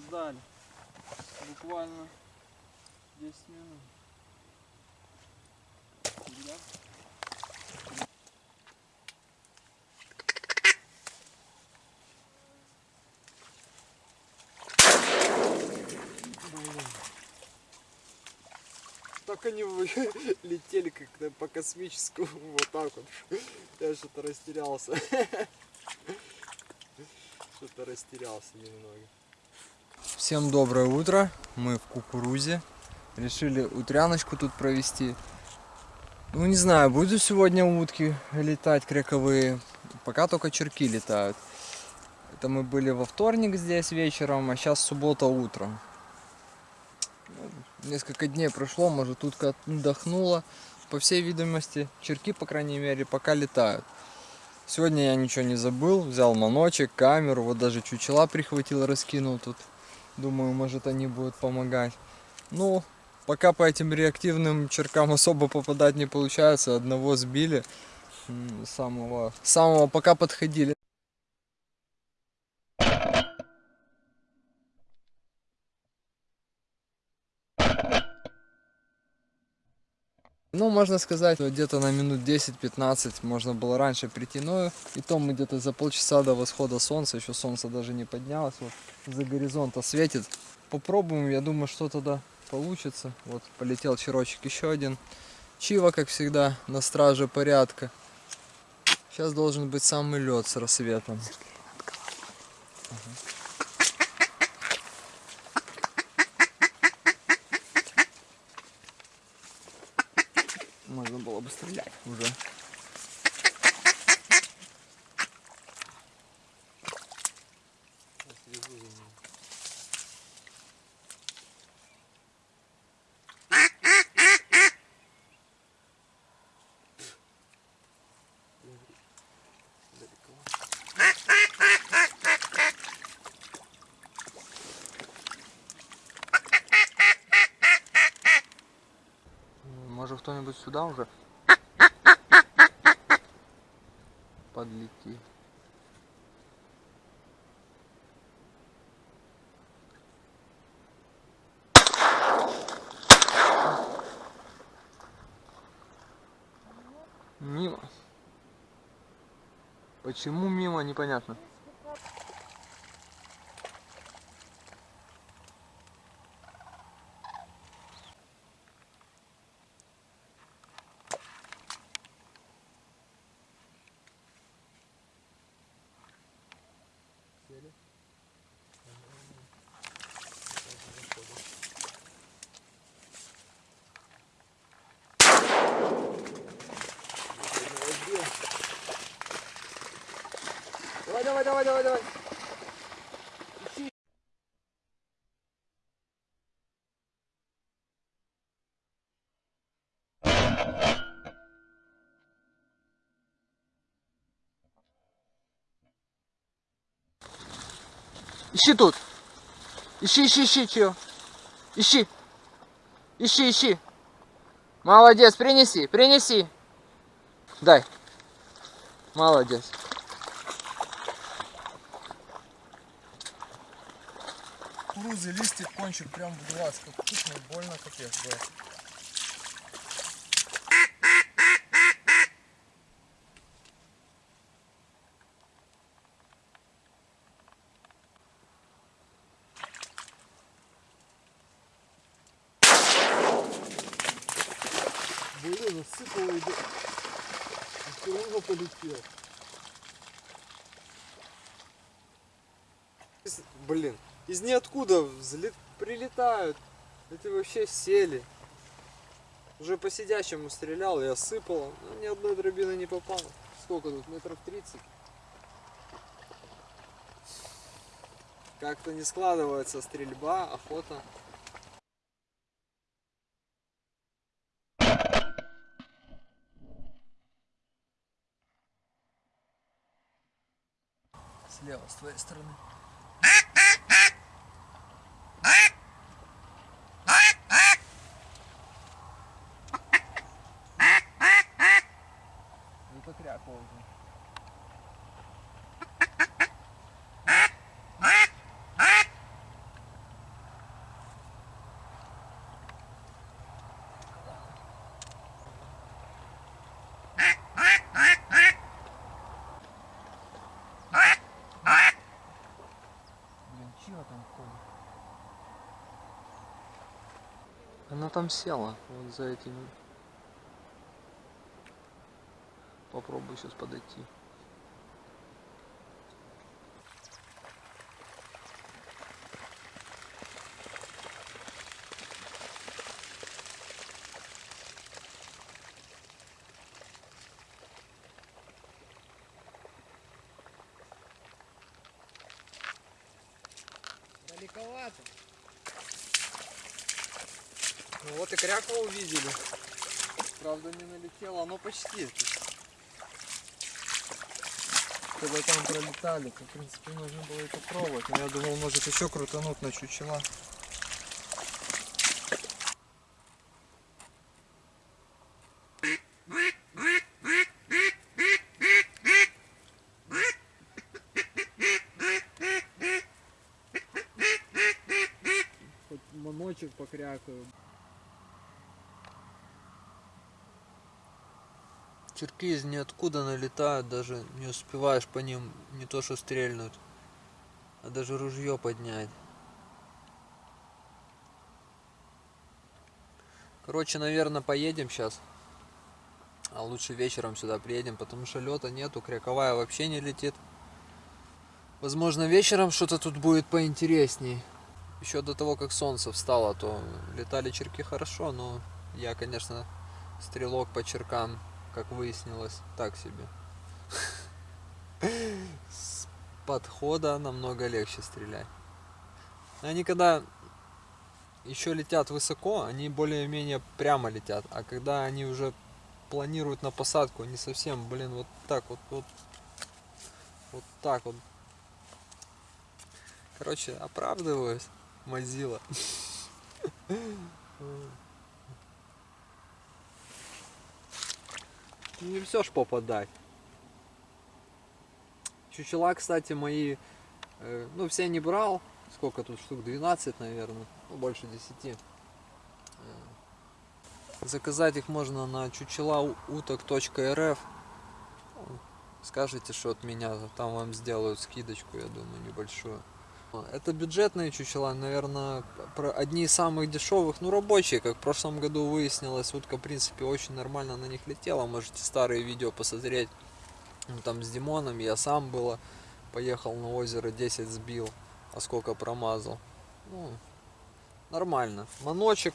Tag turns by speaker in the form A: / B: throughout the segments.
A: опоздали. Буквально 10 минут. Так они летели как-то по космическому вот так вот. Я что-то растерялся. Что-то растерялся немного.
B: Всем доброе утро. Мы в кукурузе. Решили утряночку тут провести. Ну не знаю, будут сегодня утки летать крековые. Пока только черки летают. Это мы были во вторник здесь вечером, а сейчас суббота утром. Ну, Несколько дней прошло, может утка отдохнула. По всей видимости, черки, по крайней мере, пока летают. Сегодня я ничего не забыл, взял маночек, камеру, вот даже чучела прихватил, раскинул тут. Думаю, может они будут помогать. Ну, пока по этим реактивным черкам особо попадать не получается. Одного сбили. Самого, самого пока подходили. Ну, можно сказать, где-то на минут 10-15 можно было раньше прийти, но и то мы где-то за полчаса до восхода солнца, еще солнце даже не поднялось, вот за горизонта светит. Попробуем, я думаю, что тогда получится. Вот полетел черочек еще один. Чива, как всегда, на страже порядка. Сейчас должен быть самый лед с рассветом. Можно было бы стрелять уже. Может кто-нибудь сюда уже подлети. Мимо. Почему мимо, непонятно. Давай, давай, давай, давай. Ищи тут. Ищи, ищи, ищи, чё? Ищи. Ищи, ищи. Молодец, принеси, принеси. Дай. Молодец. Кукурузы, листик, кончик прям в глаз, как вкусно, больно, капец, да. Блин, насыпало и все равно полетел. Из- Блин, из ниоткуда взлет... прилетают. Эти вообще сели. Уже по сидящему стрелял, я сыпал, но ни одной дробины не попало. Сколько тут? Метров 30? Как-то не складывается стрельба, охота. Слева, с твоей стороны. Ходит? Она там села, вот за этими. Попробую сейчас подойти.
A: Далековато.
B: Ну вот и крякву увидели. Правда не налетело, но почти. Когда там пролетали, то в принципе нужно было и попробовать. Но я думал, может еще крутануть на чучела.
A: Хоть маночек покрякаю.
B: Черки из ниоткуда налетают, даже не успеваешь по ним не то что стрельнуть, а даже ружье поднять. Короче, наверное, поедем сейчас. А лучше вечером сюда приедем, потому что лета нету, кряковая вообще не летит. Возможно, вечером что-то тут будет поинтересней. Еще до того, как солнце встало, то летали черки хорошо, но я, конечно, стрелок по черкам, как выяснилось, так себе. С подхода намного легче стрелять. Они когда еще летят высоко, они более-менее прямо летят, а когда они уже планируют на посадку, они совсем, блин, вот так вот, вот, вот так вот. Короче, оправдываюсь, Мазила. Не все ж попадать. Чучела, кстати, мои, э, ну, все не брал. Сколько тут штук? 12, наверное. Ну, больше 10. Э, Заказать их можно на чучелауток.рф. Скажите, что от меня, там вам сделают скидочку, я думаю, небольшую. Это бюджетные чучела, наверное, одни из самых дешевых, ну рабочие, как в прошлом году выяснилось, утка в принципе очень нормально на них летела, можете старые видео посмотреть, Ну, там с Димоном, я сам было, поехал на озеро, 10 сбил, а сколько промазал, ну, нормально. Маночек,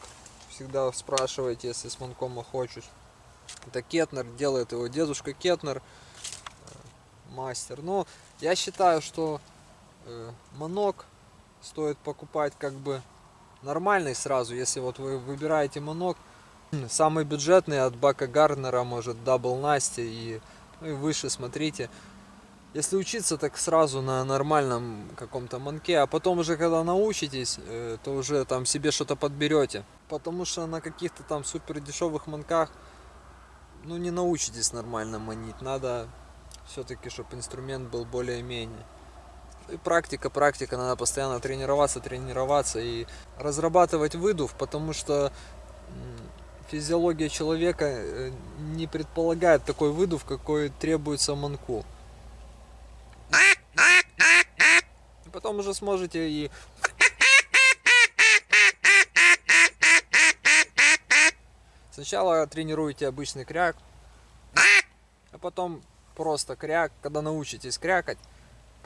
B: всегда спрашивайте, если с манком охочусь, это Кетнер, делает его дедушка Кетнер, э, мастер, но я считаю, что манок стоит покупать как бы нормальный сразу, если вот вы выбираете манок, самый бюджетный от Buck Gardner'а, может Double Nasty и, ну, и выше смотрите. Если учиться, так сразу на нормальном каком-то манке, а потом уже когда научитесь, э, то уже там себе что-то подберете. Потому что на каких-то там супер дешевых манках, ну не научитесь нормально манить. Надо все-таки, чтобы инструмент был более-менее. И практика, практика, надо постоянно тренироваться, тренироваться и разрабатывать выдув, потому что физиология человека э, не предполагает такой выдув, какой требуется манку. И потом уже сможете и Сначала тренируете обычный кряк, а потом просто кряк, когда научитесь крякать,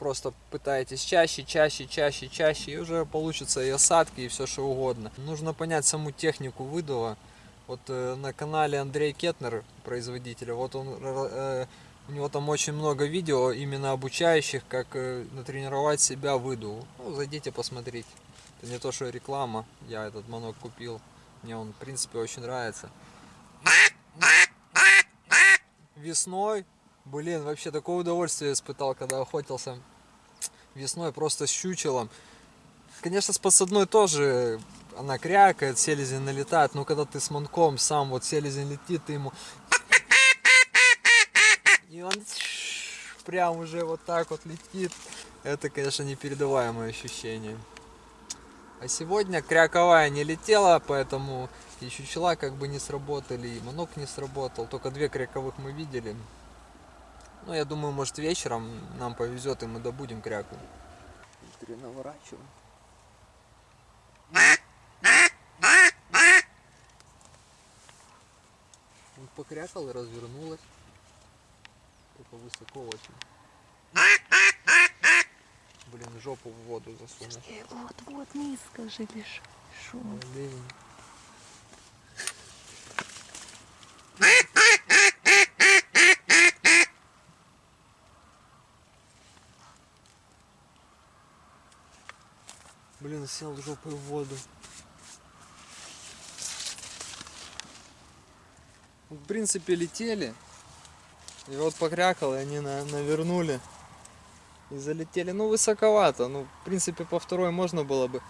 B: просто пытаетесь чаще, чаще, чаще, чаще, и уже получится и осадки, и все что угодно. Нужно понять саму технику выдува. Вот э, на канале Андрей Кетнер, производителя, вот он, э, у него там очень много видео, именно обучающих, как э, натренировать себя выдуву. Ну, зайдите посмотрите. Это не то, что реклама, я этот манок купил, мне он, в принципе, очень нравится. Весной, блин, вообще такое удовольствие испытал, когда охотился весной просто с чучелом. Конечно, с подсадной тоже она крякает, селезень налетает, но когда ты с манком сам вот селезень летит, ты ему... И он прям уже вот так вот летит. Это, конечно, непередаваемое ощущение. А сегодня кряковая не летела, поэтому и чучела как бы не сработали, и манок не сработал. Только две кряковых мы видели. Ну, я думаю, может вечером нам повезет, и мы добудем кряку. Наворачиваем. Он покрякал и развернулась. Только высоко очень. Блин, жопу в воду засунул.
C: Вот, вот, низко же лишь. Шо?
B: Блин. Блин, сел жопой в воду. В принципе, летели. И вот покрякал, и они на- навернули. И залетели. Ну, высоковато. Ну, в принципе, по второй можно было бы.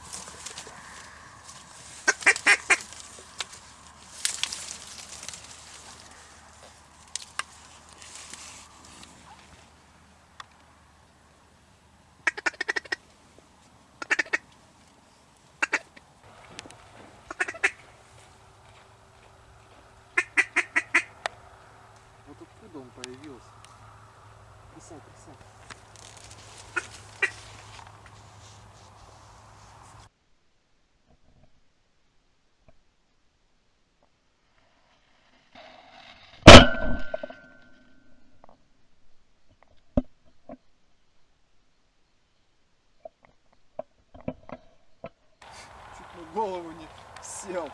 A: Голову не сел.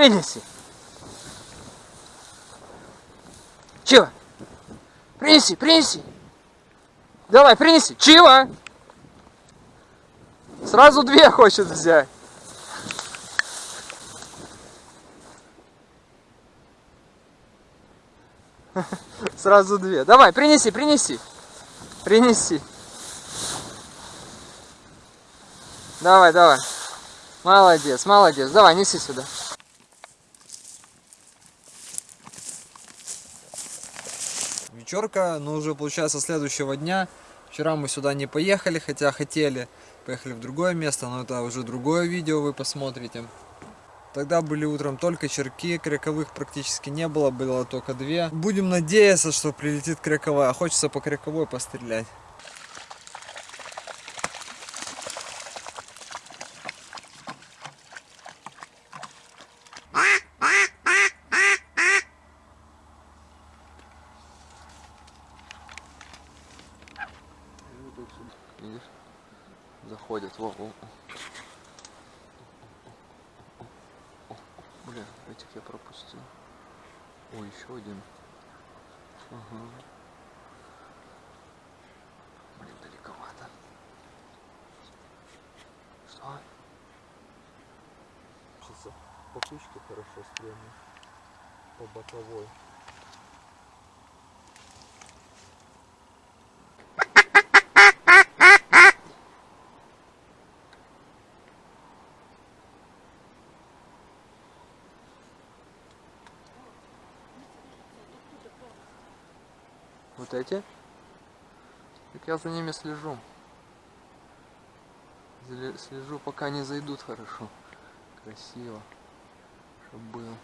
D: Принеси. Чего? Принеси, принеси. Давай, принеси. Чего? Сразу две хочет взять. Сразу две. Давай, принеси, принеси. Принеси. Давай, давай. Молодец, молодец. Давай, неси сюда.
B: Вечерка, но уже получается следующего дня. Вчера мы сюда не поехали, хотя хотели. Поехали в другое место, но это уже другое видео вы посмотрите. Тогда были утром только черки, кряковых практически не было, было только две. Будем надеяться, что прилетит кряковая. Хочется по кряковой пострелять. Видишь? Заходят. Во, во. Бля, этих я пропустил. Ой, еще один. Ага. Блин, далековато. Что?
A: по кучке хорошо стрельнул. По боковой.
D: Вот эти? Так я за ними слежу. Слежу, пока не зайдут хорошо. Красиво. Чтоб было.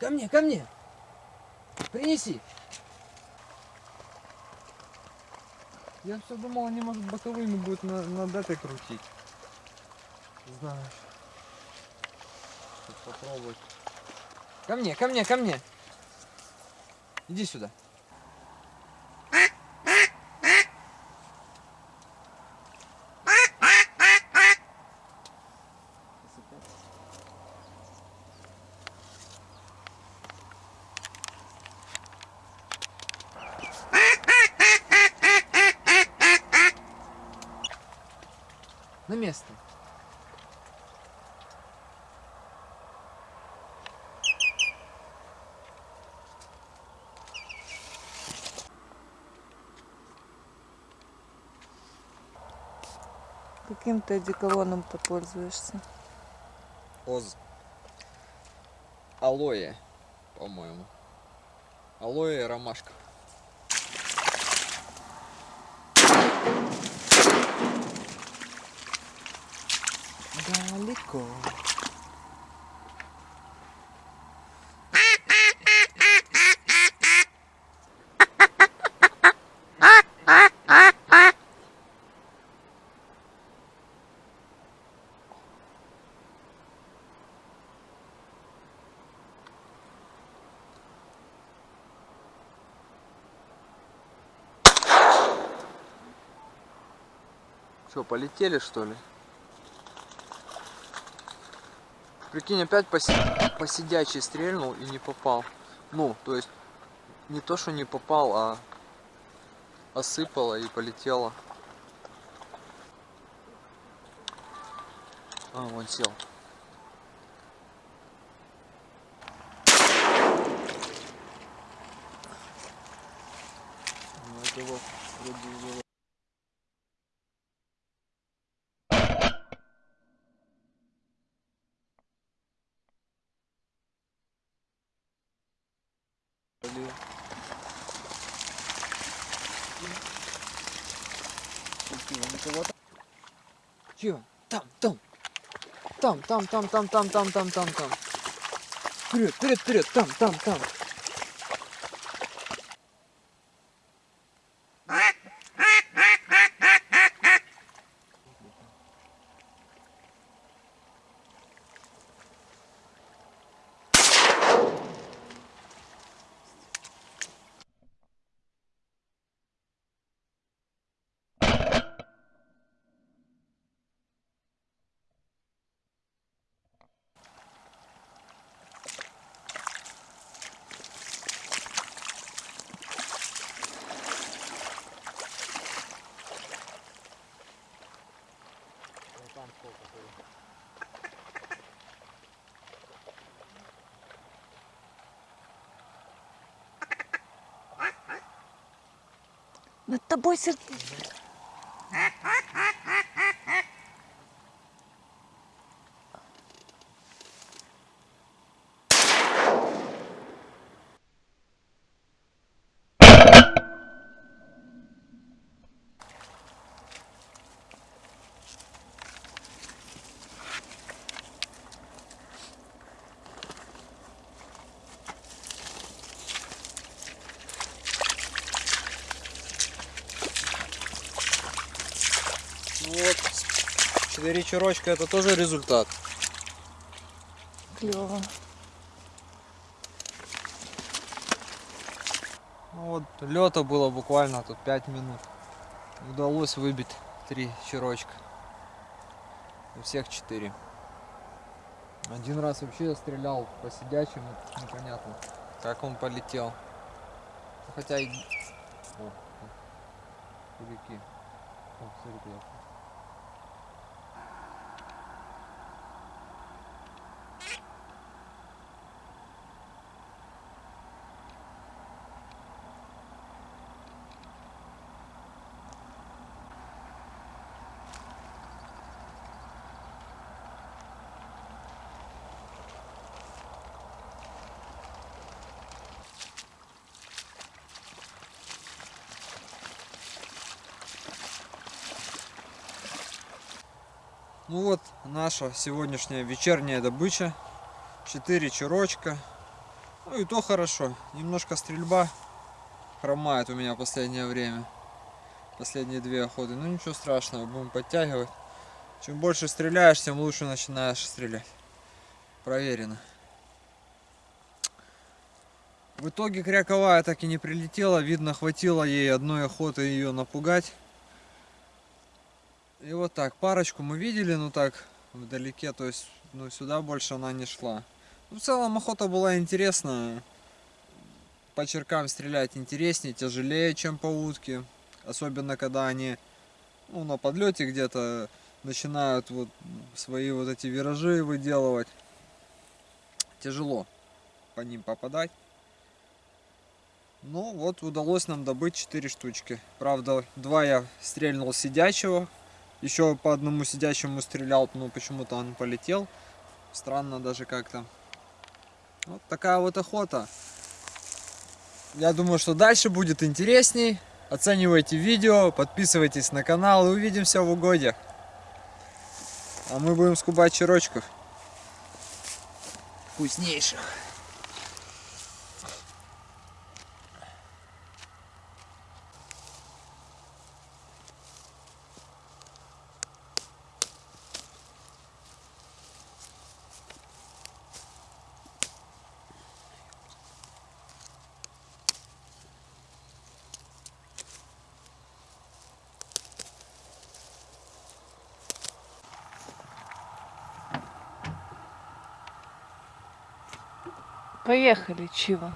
B: Ко мне, ко мне! Принеси! Я все думал, они, может, боковыми будут на, над этой крутить. Знаешь. Сейчас попробовать. Ко мне, ко мне, ко мне! Иди сюда. На место.
C: Каким ты одеколоном-то пользуешься?
B: Оз. Алоэ, по-моему. Алоэ и ромашка. Далеко.
D: Что, полетели что ли? Прикинь, опять по, по стрельнул и не попал. Ну, то есть, не то, что не попал, а осыпало и полетело. А, вон сел.
B: Ну, это вот вроде уже Блин. Чего, никого там? Чего? Там, там. Там, там, там, там, там, там, там, там, там. Вперед, вперед, вперед, там, там, там.
C: Над тобой сер...
B: Ну вот, четыре черочка это тоже результат.
C: Клево.
B: Ну вот, лета было буквально тут 5 минут. Удалось выбить три черочка. У всех четыре. Один раз вообще стрелял по сидячему, непонятно, как он полетел. Хотя и... О, о, кулики. О, смотри, куда. Ну вот наша сегодняшняя вечерняя добыча. Четыре черочка. Ну и то хорошо. Немножко стрельба хромает у меня последнее время. Последние две охоты. Ну ничего страшного, будем подтягивать. Чем больше стреляешь, тем лучше начинаешь стрелять. Проверено. В итоге кряковая так и не прилетела. Видно, хватило ей одной охоты ее напугать. И вот так, парочку мы видели, ну так, вдалеке, то есть, ну сюда больше она не шла. Ну, в целом охота была интересная. По черкам стрелять интереснее, тяжелее, чем по утке. Особенно, когда они, ну, на подлете где-то начинают вот свои вот эти виражи выделывать. Тяжело по ним попадать. Ну, вот удалось нам добыть 4 штучки. Правда, два я стрельнул сидячего, еще по одному сидящему стрелял, но почему-то он полетел. Странно даже как-то. Вот такая вот охота. Я думаю, что дальше будет интересней. Оценивайте видео, подписывайтесь на канал и увидимся в угодьях. А мы будем скубать черочков. Вкуснейших.
C: Поехали, Чива.